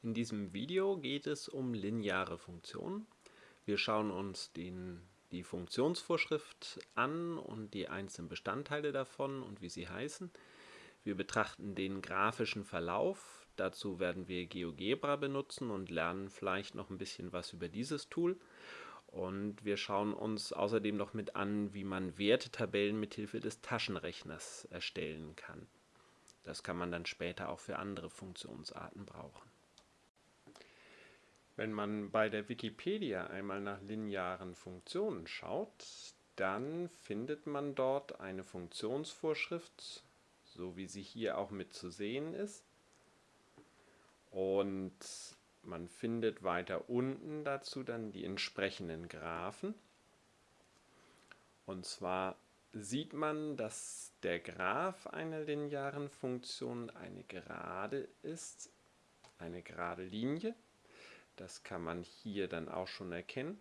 In diesem Video geht es um lineare Funktionen. Wir schauen uns den, die Funktionsvorschrift an und die einzelnen Bestandteile davon und wie sie heißen. Wir betrachten den grafischen Verlauf. Dazu werden wir GeoGebra benutzen und lernen vielleicht noch ein bisschen was über dieses Tool. Und wir schauen uns außerdem noch mit an, wie man Wertetabellen mithilfe des Taschenrechners erstellen kann. Das kann man dann später auch für andere Funktionsarten brauchen. Wenn man bei der Wikipedia einmal nach linearen Funktionen schaut, dann findet man dort eine Funktionsvorschrift, so wie sie hier auch mit zu sehen ist. Und man findet weiter unten dazu dann die entsprechenden Graphen. Und zwar sieht man, dass der Graph einer linearen Funktion eine Gerade ist, eine gerade Linie. Das kann man hier dann auch schon erkennen.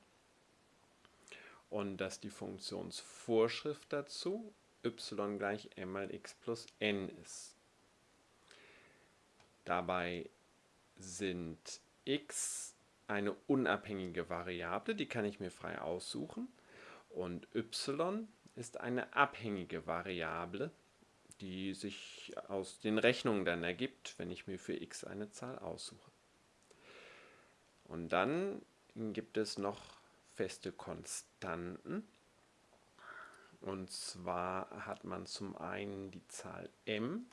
Und dass die Funktionsvorschrift dazu y gleich m mal x plus n ist. Dabei sind x eine unabhängige Variable, die kann ich mir frei aussuchen. Und y ist eine abhängige Variable, die sich aus den Rechnungen dann ergibt, wenn ich mir für x eine Zahl aussuche. Und dann gibt es noch feste Konstanten. Und zwar hat man zum einen die Zahl m,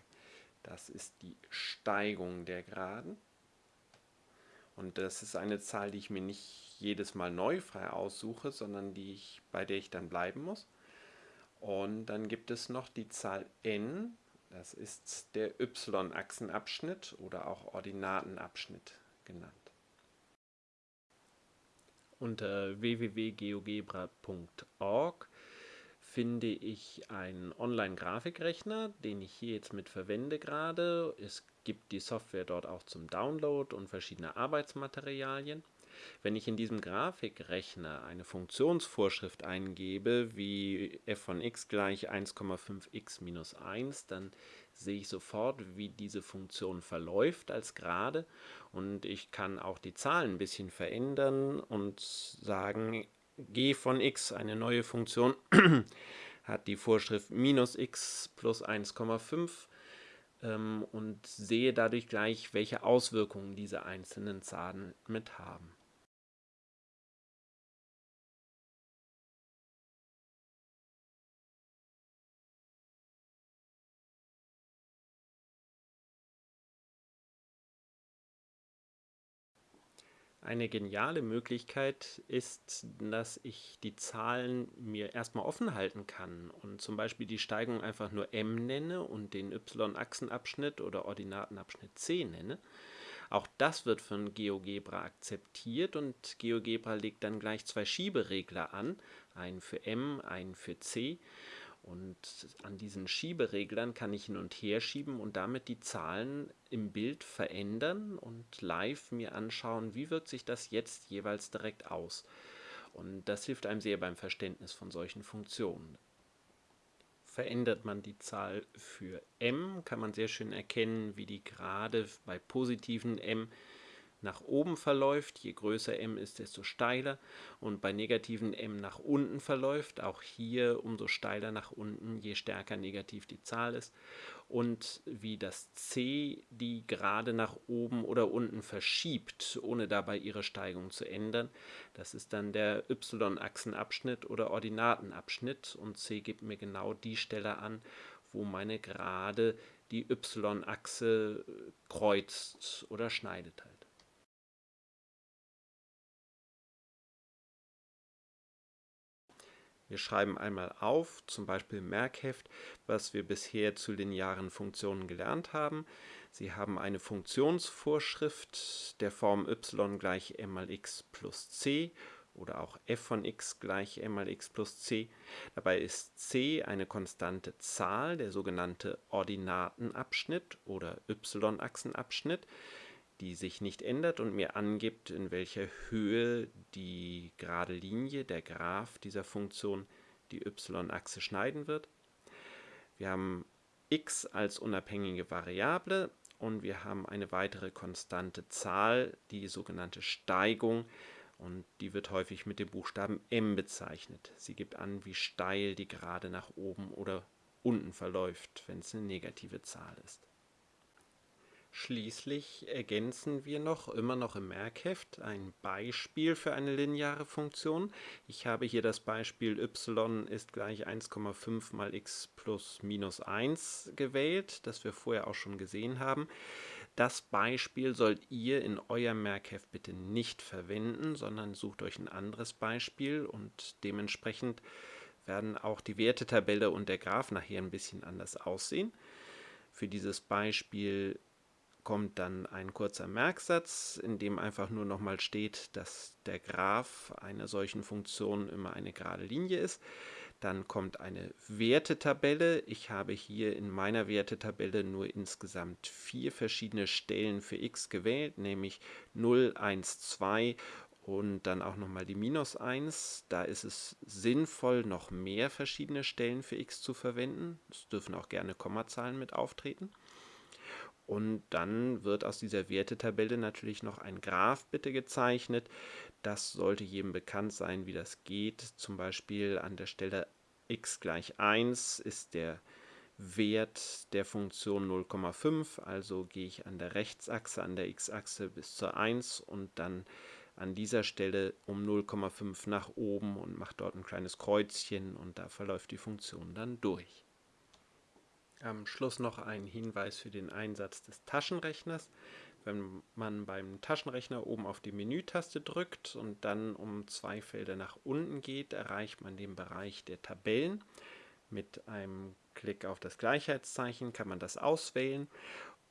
das ist die Steigung der Geraden. Und das ist eine Zahl, die ich mir nicht jedes Mal neu frei aussuche, sondern die ich, bei der ich dann bleiben muss. Und dann gibt es noch die Zahl n, das ist der y-Achsenabschnitt oder auch Ordinatenabschnitt genannt. Unter www.geogebra.org finde ich einen Online-Grafikrechner, den ich hier jetzt mit verwende gerade. Es gibt die Software dort auch zum Download und verschiedene Arbeitsmaterialien. Wenn ich in diesem Grafikrechner eine Funktionsvorschrift eingebe, wie f von x gleich 1,5x minus 1, dann sehe ich sofort, wie diese Funktion verläuft als Gerade und ich kann auch die Zahlen ein bisschen verändern und sagen, g von x, eine neue Funktion, hat die Vorschrift minus x plus 1,5 ähm, und sehe dadurch gleich, welche Auswirkungen diese einzelnen Zahlen mit haben. Eine geniale Möglichkeit ist, dass ich die Zahlen mir erstmal offen halten kann und zum Beispiel die Steigung einfach nur m nenne und den y-Achsenabschnitt oder Ordinatenabschnitt c nenne. Auch das wird von GeoGebra akzeptiert und GeoGebra legt dann gleich zwei Schieberegler an, einen für m, einen für c und an diesen Schiebereglern kann ich hin und her schieben und damit die Zahlen im Bild verändern und live mir anschauen, wie wirkt sich das jetzt jeweils direkt aus. Und das hilft einem sehr beim Verständnis von solchen Funktionen. Verändert man die Zahl für m, kann man sehr schön erkennen, wie die gerade bei positiven m nach oben verläuft. Je größer m ist, desto steiler. Und bei negativen m nach unten verläuft. Auch hier umso steiler nach unten, je stärker negativ die Zahl ist. Und wie das c die gerade nach oben oder unten verschiebt, ohne dabei ihre Steigung zu ändern. Das ist dann der y-Achsenabschnitt oder Ordinatenabschnitt. Und c gibt mir genau die Stelle an, wo meine Gerade die y-Achse kreuzt oder schneidet halt. Wir schreiben einmal auf, zum Beispiel im Merkheft, was wir bisher zu linearen Funktionen gelernt haben. Sie haben eine Funktionsvorschrift der Form y gleich m mal x plus c oder auch f von x gleich m mal x plus c. Dabei ist c eine konstante Zahl, der sogenannte Ordinatenabschnitt oder y-Achsenabschnitt die sich nicht ändert und mir angibt, in welcher Höhe die gerade Linie, der Graph dieser Funktion, die y-Achse schneiden wird. Wir haben x als unabhängige Variable und wir haben eine weitere konstante Zahl, die sogenannte Steigung und die wird häufig mit dem Buchstaben m bezeichnet. Sie gibt an, wie steil die Gerade nach oben oder unten verläuft, wenn es eine negative Zahl ist. Schließlich ergänzen wir noch, immer noch im Merkheft, ein Beispiel für eine lineare Funktion. Ich habe hier das Beispiel y ist gleich 1,5 mal x plus minus 1 gewählt, das wir vorher auch schon gesehen haben. Das Beispiel sollt ihr in eurem Merkheft bitte nicht verwenden, sondern sucht euch ein anderes Beispiel und dementsprechend werden auch die Wertetabelle und der Graph nachher ein bisschen anders aussehen. Für dieses Beispiel kommt dann ein kurzer Merksatz, in dem einfach nur nochmal steht, dass der Graph einer solchen Funktion immer eine gerade Linie ist. Dann kommt eine Wertetabelle. Ich habe hier in meiner Wertetabelle nur insgesamt vier verschiedene Stellen für x gewählt, nämlich 0, 1, 2 und dann auch nochmal die minus 1. Da ist es sinnvoll, noch mehr verschiedene Stellen für x zu verwenden. Es dürfen auch gerne Kommazahlen mit auftreten. Und dann wird aus dieser Wertetabelle natürlich noch ein Graph bitte gezeichnet. Das sollte jedem bekannt sein, wie das geht. Zum Beispiel an der Stelle x gleich 1 ist der Wert der Funktion 0,5. Also gehe ich an der Rechtsachse, an der x-Achse bis zur 1 und dann an dieser Stelle um 0,5 nach oben und mache dort ein kleines Kreuzchen und da verläuft die Funktion dann durch. Am Schluss noch ein Hinweis für den Einsatz des Taschenrechners. Wenn man beim Taschenrechner oben auf die Menütaste drückt und dann um zwei Felder nach unten geht, erreicht man den Bereich der Tabellen. Mit einem Klick auf das Gleichheitszeichen kann man das auswählen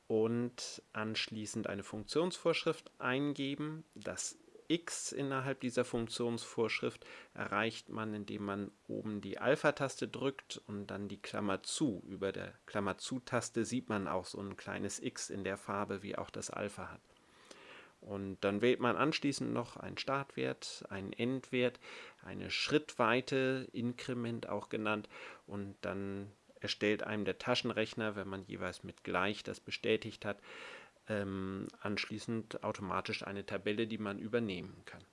und anschließend eine Funktionsvorschrift eingeben. Das x innerhalb dieser Funktionsvorschrift erreicht man, indem man oben die Alpha-Taste drückt und dann die Klammer zu. Über der Klammer zu-Taste sieht man auch so ein kleines x in der Farbe, wie auch das Alpha hat. Und dann wählt man anschließend noch einen Startwert, einen Endwert, eine Schrittweite, Inkrement auch genannt und dann erstellt einem der Taschenrechner, wenn man jeweils mit gleich das bestätigt hat, ähm, anschließend automatisch eine Tabelle, die man übernehmen kann.